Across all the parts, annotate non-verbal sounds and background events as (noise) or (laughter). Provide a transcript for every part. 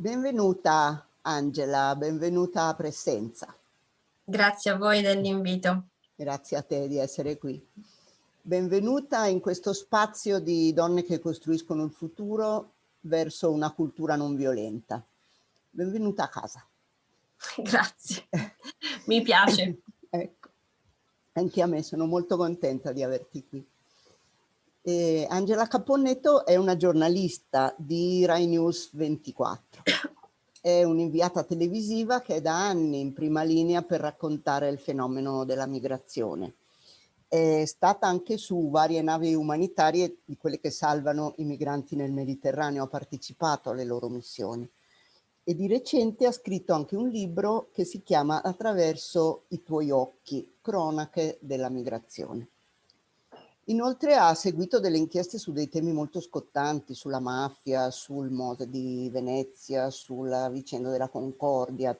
Benvenuta Angela, benvenuta a Presenza. Grazie a voi dell'invito. Grazie a te di essere qui. Benvenuta in questo spazio di donne che costruiscono il futuro verso una cultura non violenta. Benvenuta a casa. (laughs) Grazie, mi piace. (laughs) ecco, anche a me sono molto contenta di averti qui. E Angela Caponnetto è una giornalista di Rai News 24. È un'inviata televisiva che è da anni in prima linea per raccontare il fenomeno della migrazione. È stata anche su varie navi umanitarie di quelle che salvano i migranti nel Mediterraneo, ha partecipato alle loro missioni. E di recente ha scritto anche un libro che si chiama Attraverso i tuoi occhi, cronache della migrazione. Inoltre ha seguito delle inchieste su dei temi molto scottanti, sulla mafia, sul Mose di Venezia, sulla vicenda della Concordia,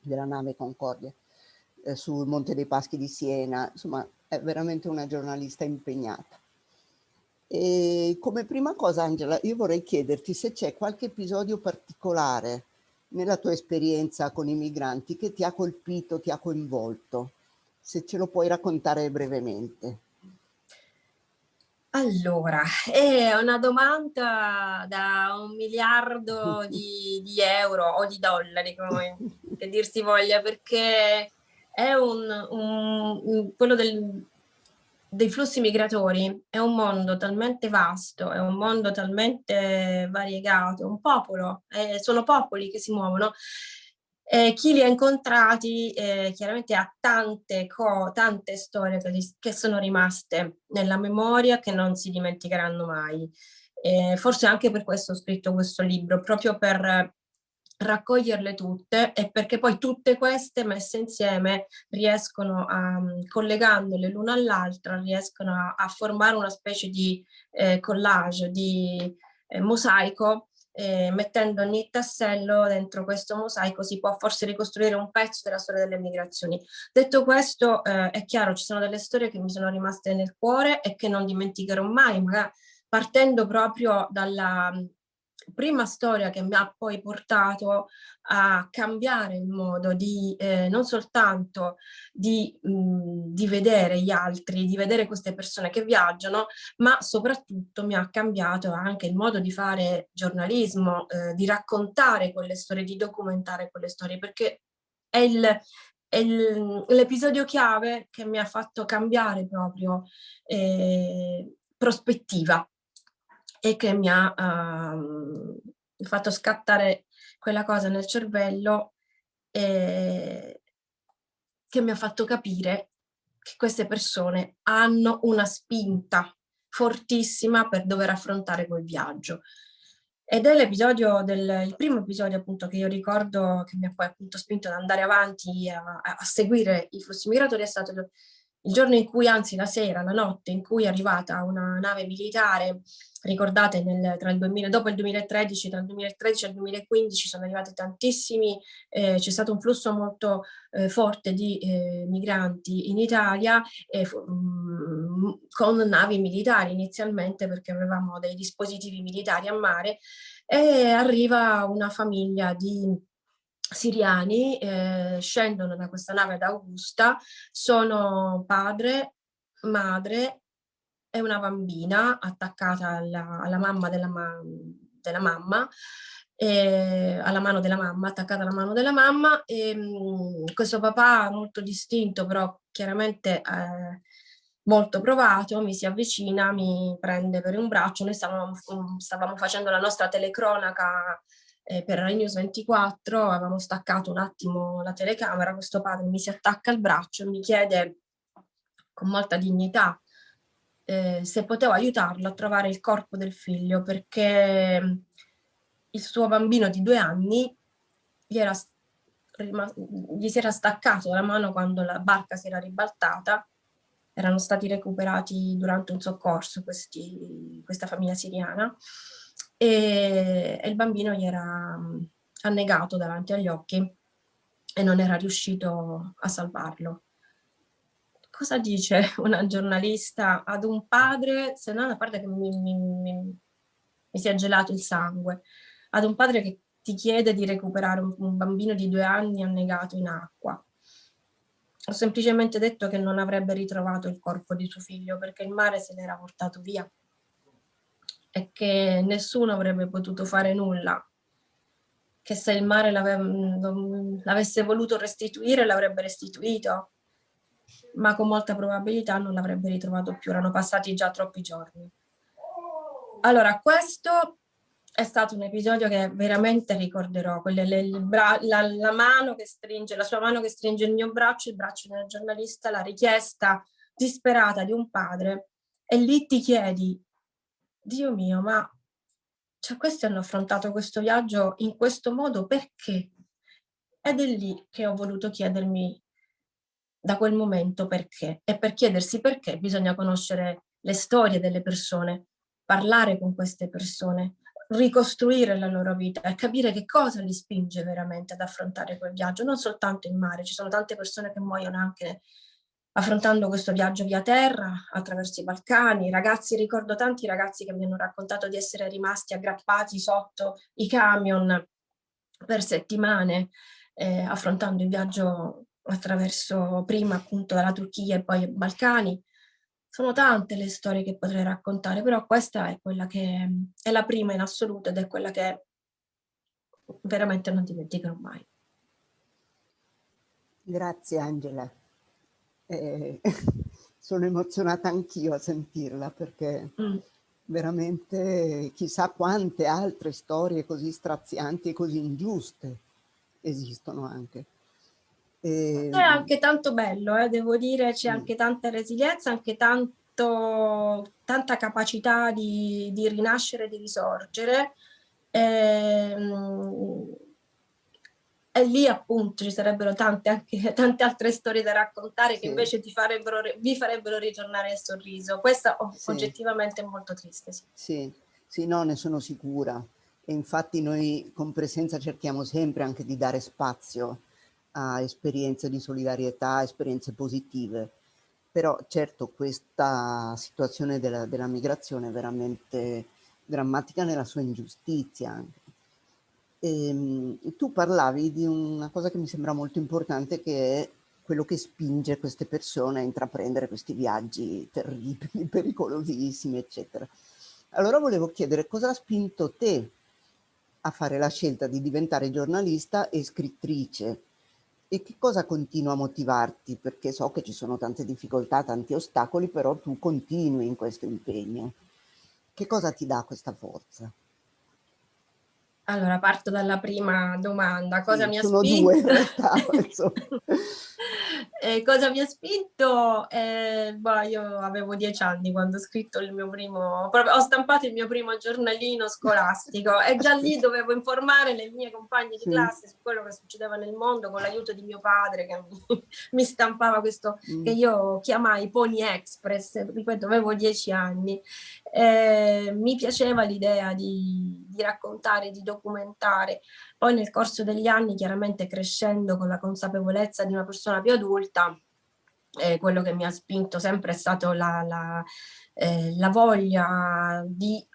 della nave Concordia, eh, sul Monte dei Paschi di Siena, insomma è veramente una giornalista impegnata. E come prima cosa Angela, io vorrei chiederti se c'è qualche episodio particolare nella tua esperienza con i migranti che ti ha colpito, ti ha coinvolto, se ce lo puoi raccontare brevemente. Allora, è una domanda da un miliardo di, di euro o di dollari, come che dir si voglia, perché è un, un quello del, dei flussi migratori è un mondo talmente vasto, è un mondo talmente variegato, un popolo, eh, sono popoli che si muovono eh, chi li ha incontrati eh, chiaramente ha tante, tante storie che, che, sono rimaste nella memoria che non si dimenticheranno mai. Eh, forse anche per questo ho scritto questo libro, proprio per raccoglierle tutte e perché poi tutte queste messe insieme riescono a, collegandole l'una all'altra, riescono a, a, formare una specie di eh, collage, di eh, mosaico eh, mettendo ogni tassello dentro questo mosaico si può forse ricostruire un pezzo della storia delle migrazioni. Detto questo, eh, è chiaro, ci sono delle storie che mi sono rimaste nel cuore e che non dimenticherò mai, magari partendo proprio dalla prima storia che mi ha poi portato a cambiare il modo di eh, non soltanto di, mh, di, vedere gli altri, di vedere queste persone che viaggiano, ma soprattutto mi ha cambiato anche il modo di fare giornalismo, eh, di raccontare quelle storie, di documentare quelle storie, perché è il, l'episodio chiave che mi ha fatto cambiare proprio eh, prospettiva e che mi ha uh, fatto scattare quella cosa nel cervello e che mi ha fatto capire che queste persone hanno una spinta fortissima per dover affrontare quel viaggio. Ed è l'episodio il primo episodio appunto che io ricordo che mi ha poi appunto spinto ad andare avanti a, a seguire i flussi migratori è stato il giorno in cui, anzi la sera, la notte in cui è arrivata una nave militare, ricordate nel, il 2000, dopo il 2013, tra il 2013 e il 2015 sono arrivati tantissimi, eh, c'è stato un flusso molto eh, forte di eh, migranti in Italia eh, con navi militari inizialmente perché avevamo dei dispositivi militari a mare e arriva una famiglia di siriani eh, scendono da questa nave ad Augusta, sono padre, madre e una bambina attaccata alla, alla mamma della, ma, della mamma, eh, alla mano della mamma, attaccata alla mano della mamma e mh, mm, questo papà molto distinto però chiaramente eh, molto provato, mi si avvicina, mi prende per un braccio, noi stavamo, stavamo facendo la nostra telecronaca eh, per Rai News 24, avevamo staccato un attimo la telecamera, questo padre mi si attacca al braccio e mi chiede con molta dignità eh, se potevo aiutarlo a trovare il corpo del figlio perché il suo bambino di due anni gli, era, gli si era staccato la mano quando la barca si era ribaltata erano stati recuperati durante un soccorso questi, questa famiglia siriana e, e il bambino gli era mm, annegato davanti agli occhi e non era riuscito a salvarlo. cosa dice (laughs) una giornalista ad un padre, se non a parte che mi, mi, mi, mi si è gelato il sangue, ad un padre che ti chiede di recuperare un, un bambino di due anni annegato in acqua. Ho semplicemente detto che non avrebbe ritrovato il corpo di suo figlio perché il mare se l'era portato via e che nessuno avrebbe potuto fare nulla, che se il mare l'avesse voluto restituire l'avrebbe restituito, ma con molta probabilità non l'avrebbe ritrovato più, erano passati già troppi giorni. Allora, questo è stato un episodio che veramente ricorderò, quelle, le, la, la, mano che stringe, la sua mano che stringe il mio braccio, il braccio del giornalista, la richiesta disperata di un padre e lì ti chiedi, Dio mio, ma cioè, questi hanno affrontato questo viaggio in questo modo perché? Ed è lì che ho voluto chiedermi da quel momento perché. E per chiedersi perché bisogna conoscere le storie delle persone, parlare con queste persone, ricostruire la loro vita e capire che cosa li spinge veramente ad affrontare quel viaggio, non soltanto in mare, ci sono tante persone che muoiono anche affrontando questo viaggio via terra, attraverso i Balcani, ragazzi, ricordo tanti ragazzi che mi hanno raccontato di essere rimasti aggrappati sotto i camion per settimane, eh, affrontando il viaggio attraverso prima appunto dalla Turchia e poi i Balcani, sono tante le storie che potrei raccontare, però questa è quella che è la prima in assoluto ed è quella che veramente non dimenticherò mai. Grazie Angela. Eh, (laughs) sono emozionata anch'io a sentirla perché mm. veramente chissà quante altre storie così strazianti e così ingiuste esistono anche. E... È anche tanto bello, eh, devo dire, c'è mm. anche tanta resilienza, anche tanto, tanta capacità di, di rinascere, di risorgere. E, ehm, e lì appunto ci sarebbero tante, anche, (laughs) tante altre storie da raccontare sì. che invece ti farebbero, vi farebbero ritornare il sorriso. Questa oh, sì. oggettivamente è molto triste. Sì. sì, sì, no, ne sono sicura. E infatti noi con presenza cerchiamo sempre anche di dare spazio a esperienze di solidarietà, esperienze positive. Però certo questa situazione della, della migrazione è veramente drammatica nella sua ingiustizia anche. E, ehm, tu parlavi di una cosa che mi sembra molto importante che è quello che spinge queste persone a intraprendere questi viaggi terribili, (laughs) pericolosissimi, eccetera. Allora volevo chiedere cosa ha spinto te a fare la scelta di diventare giornalista e scrittrice e che cosa continua a motivarti? Perché so che ci sono tante difficoltà, tanti ostacoli, però tu continui in questo impegno. Che cosa ti dà questa forza? Allora, parto dalla prima domanda. Cosa sì, mi ha spinto? Due realtà, (laughs) eh, cosa mi ha spinto? Eh, boh, io avevo dieci anni quando ho scritto il mio primo, proprio, ho stampato il mio primo giornalino scolastico e già lì dovevo informare le mie compagne di classe su quello che succedeva nel mondo con l'aiuto di mio padre che mi, (laughs) mi stampava questo mm. che io chiamai Pony Express, ripeto, avevo dieci anni. Eh, mi piaceva l'idea di, di raccontare, di documentare. Poi nel corso degli anni, chiaramente crescendo con la consapevolezza di una persona più adulta, eh, quello che mi ha spinto sempre è stato la, la, eh, la voglia di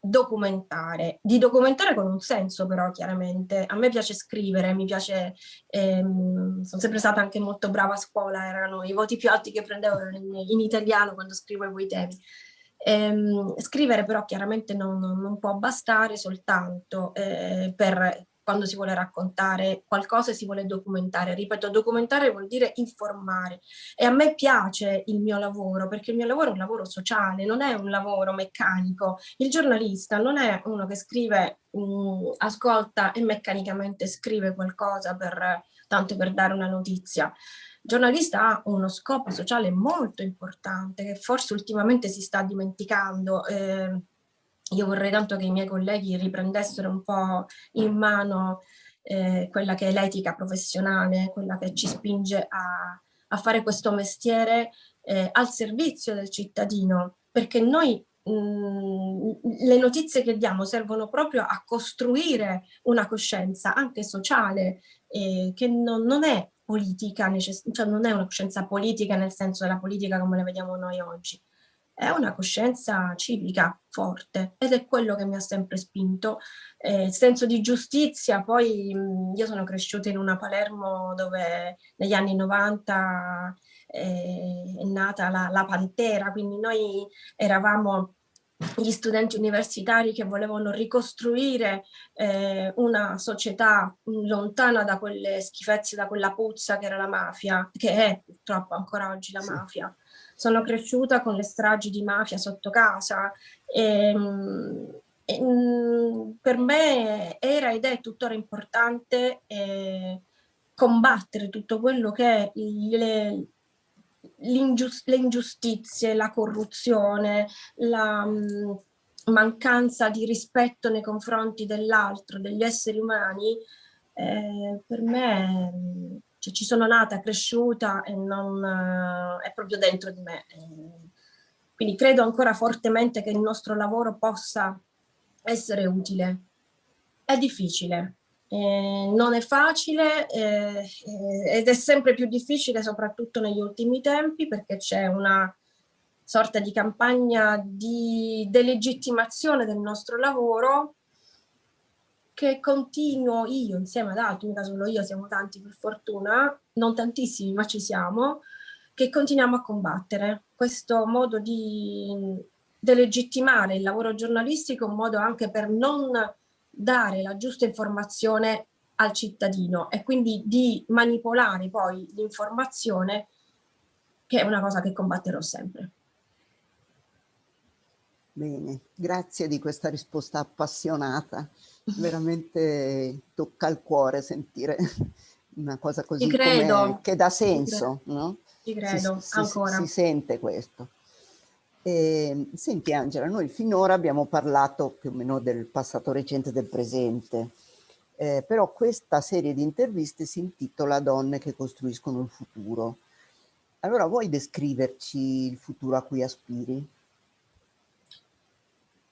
documentare, di documentare con un senso però chiaramente, a me piace scrivere, mi piace, ehm, sono sempre stata anche molto brava a scuola, erano i voti più alti che prendevo in, in italiano quando scrivevo i temi, Ehm, scrivere però chiaramente non, non può bastare soltanto eh, per quando si vuole raccontare qualcosa e si vuole documentare. Ripeto, documentare vuol dire informare. E a me piace il mio lavoro, perché il mio lavoro è un lavoro sociale, non è un lavoro meccanico. Il giornalista non è uno che scrive, mh, mm, ascolta e meccanicamente scrive qualcosa per, tanto per dare una notizia giornalista ha uno scopo sociale molto importante che forse ultimamente si sta dimenticando. Eh, io vorrei tanto che i miei colleghi riprendessero un po' in mano eh, quella che è l'etica professionale, quella che ci spinge a, a fare questo mestiere eh, al servizio del cittadino, perché noi mh, le notizie che diamo servono proprio a costruire una coscienza anche sociale, eh, che non, non è politica, cioè non è una coscienza politica nel senso della politica come la vediamo noi oggi, è una coscienza civica forte ed è quello che mi ha sempre spinto. Eh, il senso di giustizia, poi io sono cresciuta in una Palermo dove negli anni 90 eh, è nata la, la Pantera, quindi noi eravamo gli studenti universitari che volevano ricostruire eh, una società lontana da quelle schifezze, da quella puzza che era la mafia, che è purtroppo ancora oggi la mafia. Sono cresciuta con le stragi di mafia sotto casa e, e per me era ed è tuttora importante eh, combattere tutto quello che è le, ingiustizie, la corruzione, la mm, mancanza di rispetto nei confronti dell'altro, degli esseri umani, eh, per me mm, cioè, ci sono nata, cresciuta e non, eh, è proprio dentro di me. Eh, quindi credo ancora fortemente che il nostro lavoro possa essere utile. È difficile, eh, non è facile eh, ed è sempre più difficile soprattutto negli ultimi tempi perché c'è una sorta di campagna di delegittimazione del nostro lavoro che continuo io insieme ad altri, mica solo io, siamo tanti per fortuna, non tantissimi ma ci siamo, che continuiamo a combattere. Questo modo di delegittimare il lavoro giornalistico è un modo anche per non dare la giusta informazione al cittadino e quindi di manipolare poi l'informazione che è una cosa che combatterò sempre. Bene, grazie di questa risposta appassionata, (laughs) veramente tocca al cuore sentire una cosa così che dà senso, no? Ci credo, si, ancora. Si, si sente questo. Eh, senti Angela, noi finora abbiamo parlato più o meno del passato recente e del presente, eh, però questa serie di interviste si intitola Donne che costruiscono il futuro. Allora vuoi descriverci il futuro a cui aspiri?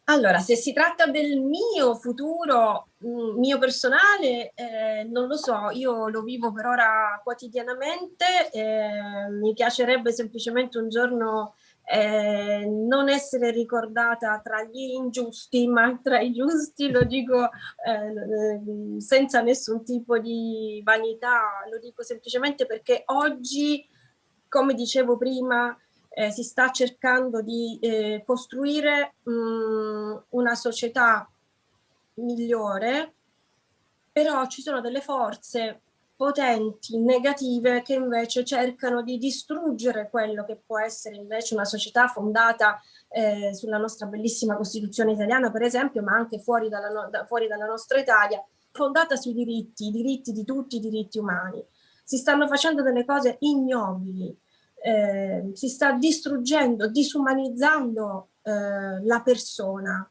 Allora, se si tratta del mio futuro, mm, mio personale, eh, non lo so, io lo vivo per ora quotidianamente, eh, mi piacerebbe semplicemente un giorno eh, non essere ricordata tra gli ingiusti, ma tra i giusti, lo dico eh, senza nessun tipo di vanità, lo dico semplicemente perché oggi, come dicevo prima, eh, si sta cercando di eh, costruire mh, mm, una società migliore, però ci sono delle forze potenti, negative, che invece cercano di distruggere quello che può essere invece una società fondata eh, sulla nostra bellissima Costituzione italiana, per esempio, ma anche fuori dalla, no da, fuori dalla nostra Italia, fondata sui diritti, i diritti di tutti, i diritti umani. Si stanno facendo delle cose ignobili, eh, si sta distruggendo, disumanizzando eh, la persona,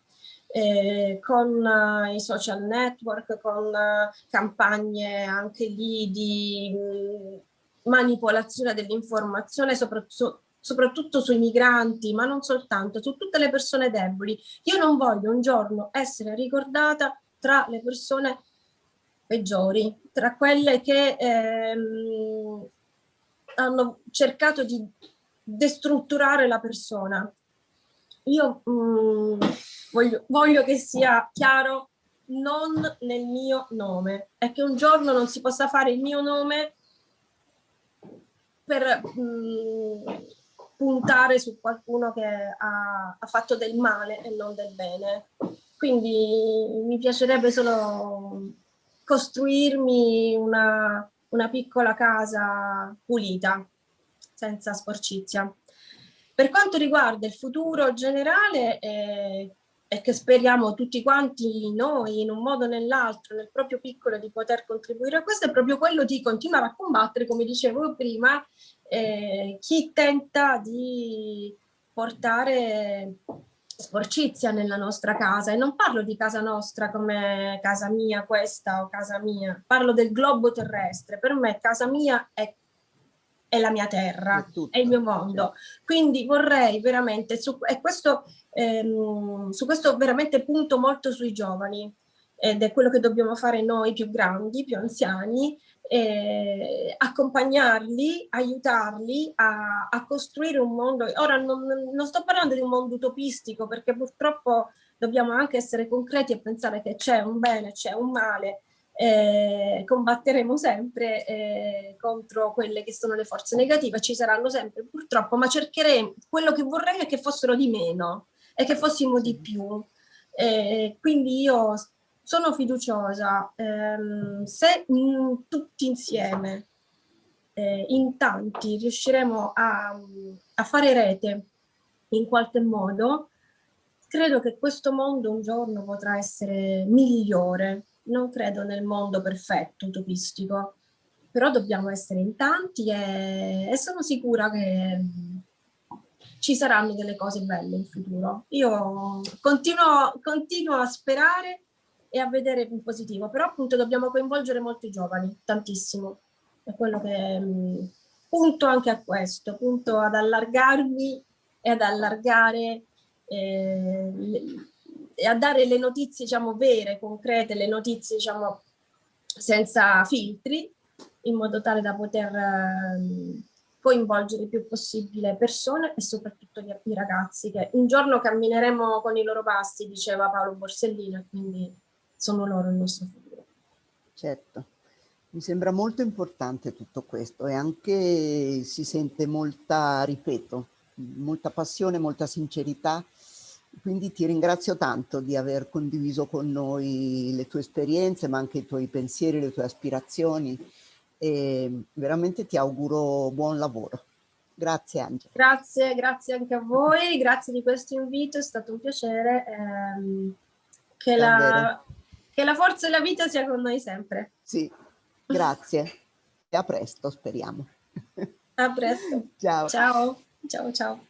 eh, con uh, i social network, con uh, campagne anche lì di mh, mm, manipolazione dell'informazione, soprattutto, soprattutto sui migranti, ma non soltanto, su tutte le persone deboli. Io non voglio un giorno essere ricordata tra le persone peggiori, tra quelle che ehm, hanno cercato di destrutturare la persona. Io mh, mm, voglio, voglio che sia chiaro non nel mio nome e che un giorno non si possa fare il mio nome per mh, mm, puntare su qualcuno che ha, ha, fatto del male e non del bene. Quindi mi piacerebbe solo costruirmi una, una piccola casa pulita, senza sporcizia. Per quanto riguarda il futuro generale, eh, e che speriamo tutti quanti noi in un modo o nell'altro, nel proprio piccolo, di poter contribuire. A questo, è proprio quello di continuare a combattere, come dicevo prima, eh, chi tenta di portare sporcizia nella nostra casa. E non parlo di casa nostra come casa mia questa o casa mia, parlo del globo terrestre, per me casa mia è è la mia terra, è, tutto, è il mio mondo. Quindi vorrei veramente, su, e questo, ehm, su questo veramente punto molto sui giovani, ed è quello che dobbiamo fare noi più grandi, più anziani, eh, accompagnarli, aiutarli a, a, costruire un mondo. Ora non, non, sto parlando di un mondo utopistico perché purtroppo dobbiamo anche essere concreti e pensare che c'è un bene, c'è un male, eh, combatteremo sempre eh, contro quelle che sono le forze negative, ci saranno sempre purtroppo, ma cercheremo, quello che vorrei è che fossero di meno e che fossimo di più. Eh, quindi io sono fiduciosa, ehm, se mh, tutti insieme, eh, in tanti, riusciremo a, a fare rete in qualche modo, credo che questo mondo un giorno potrà essere migliore, non credo nel mondo perfetto, utopistico, però dobbiamo essere in tanti e, e sono sicura che ci saranno delle cose belle in futuro. Io continuo, continuo a sperare e a vedere in positivo, però appunto dobbiamo coinvolgere molti giovani, tantissimo. È quello che mh, punto anche a questo, punto ad allargarmi e ad allargare eh, a dare le notizie diciamo vere, concrete, le notizie diciamo senza filtri, in modo tale da poter eh, coinvolgere il più possibile persone e soprattutto gli, i ragazzi che un giorno cammineremo con i loro passi, diceva Paolo Borsellino, quindi sono loro il nostro futuro. Certo, mi sembra molto importante tutto questo e anche si sente molta, ripeto, molta passione, molta sincerità quindi ti ringrazio tanto di aver condiviso con noi le tue esperienze, ma anche i tuoi pensieri, le tue aspirazioni e veramente ti auguro buon lavoro. Grazie Angela. Grazie, grazie anche a voi, grazie di questo invito, è stato un piacere. Ehm, che, la, che la forza della vita sia con noi sempre. Sì, grazie e a presto speriamo. A presto. Ciao. Ciao, ciao, ciao.